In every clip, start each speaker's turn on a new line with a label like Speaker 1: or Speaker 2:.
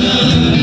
Speaker 1: Thank
Speaker 2: you.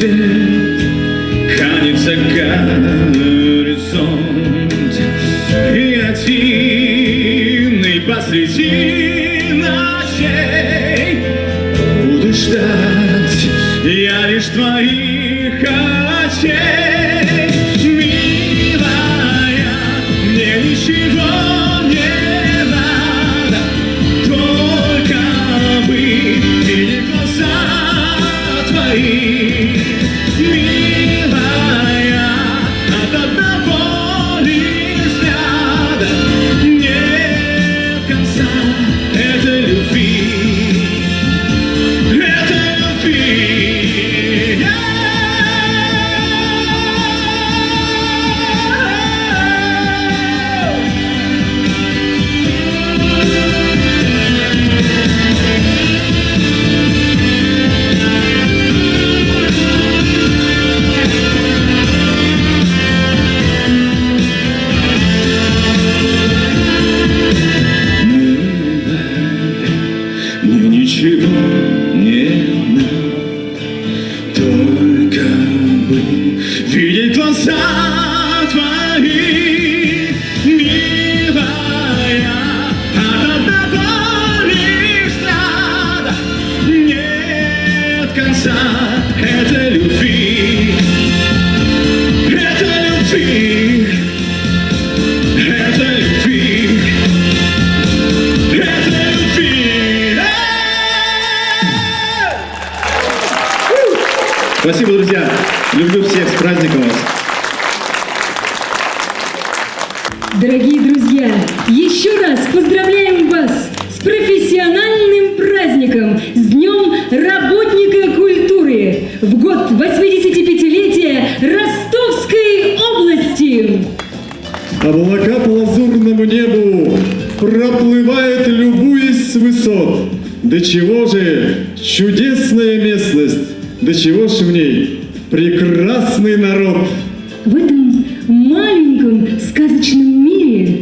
Speaker 2: свет хранится горизонт. И один, посреди ночей. Буду ждать я лишь твоих Глаза
Speaker 1: твои, милая, от одного лишь нет конца.
Speaker 3: дорогие друзья! Еще раз поздравляем вас с профессиональным праздником, с Днем Работника Культуры в год 85-летия Ростовской области!
Speaker 1: Облака по лазурному небу проплывает, любуясь с высот. До чего же чудесная местность, до чего же в ней прекрасный народ!
Speaker 3: В этом маленьком сказочном мире
Speaker 1: you.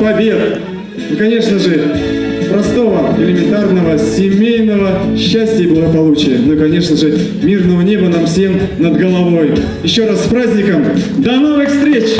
Speaker 1: побед и, конечно же, простого, элементарного, семейного счастья и благополучия. Ну и, конечно же, мирного неба нам всем над головой. Еще раз с праздником! До новых встреч!